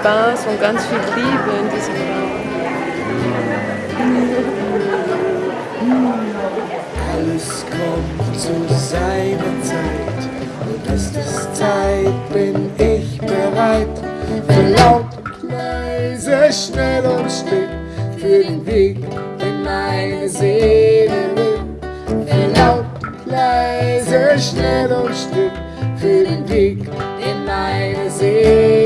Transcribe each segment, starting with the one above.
Spaß und ganz viel Liebe in diesem Raum. Alles kommt zu seiner Zeit, und es ist Zeit, bin ich bereit. Für laut, leise, schnell und still, für den Weg, den meine Seele will. Für laut, leise, schnell und still, für den Weg, den meine Seele.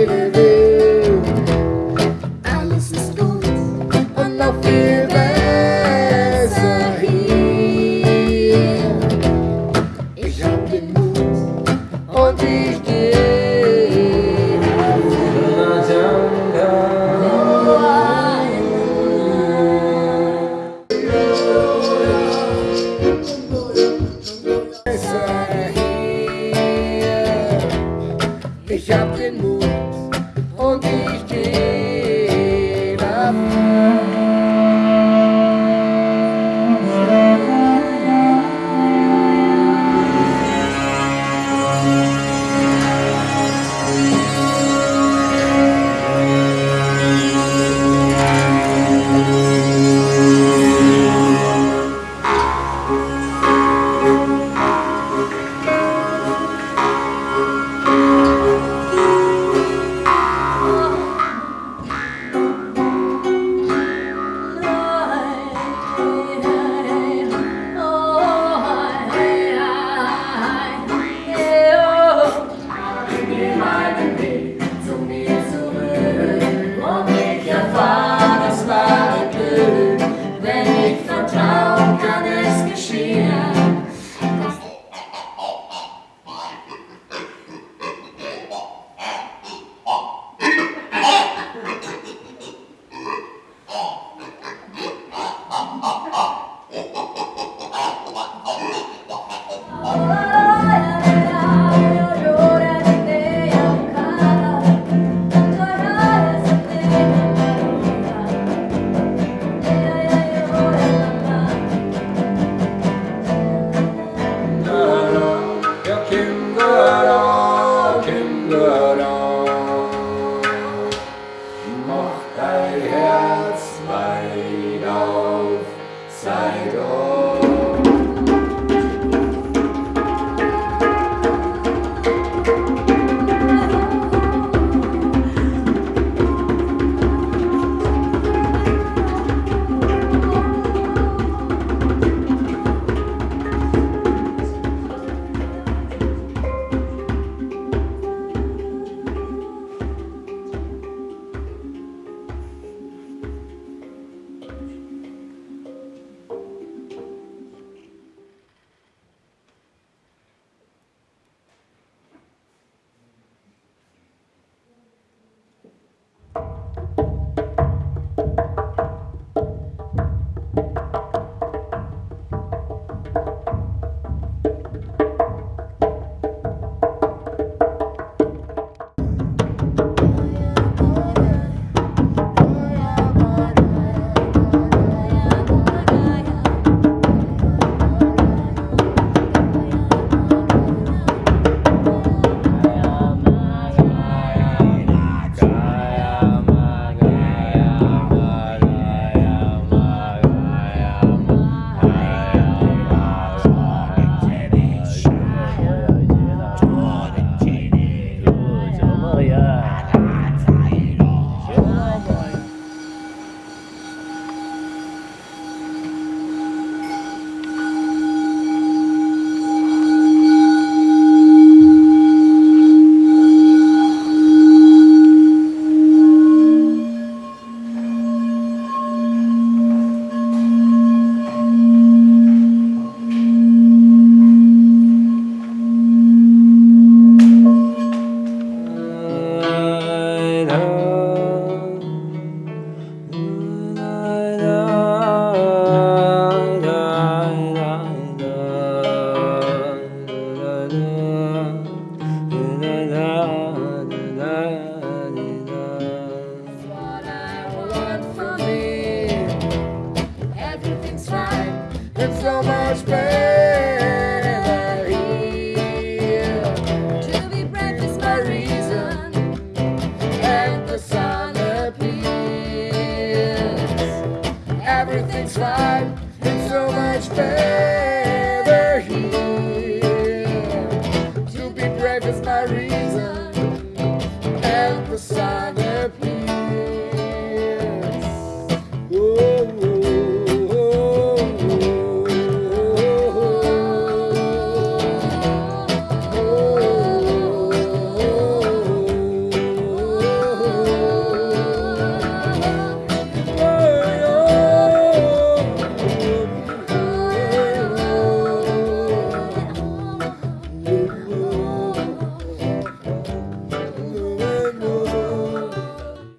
prosper.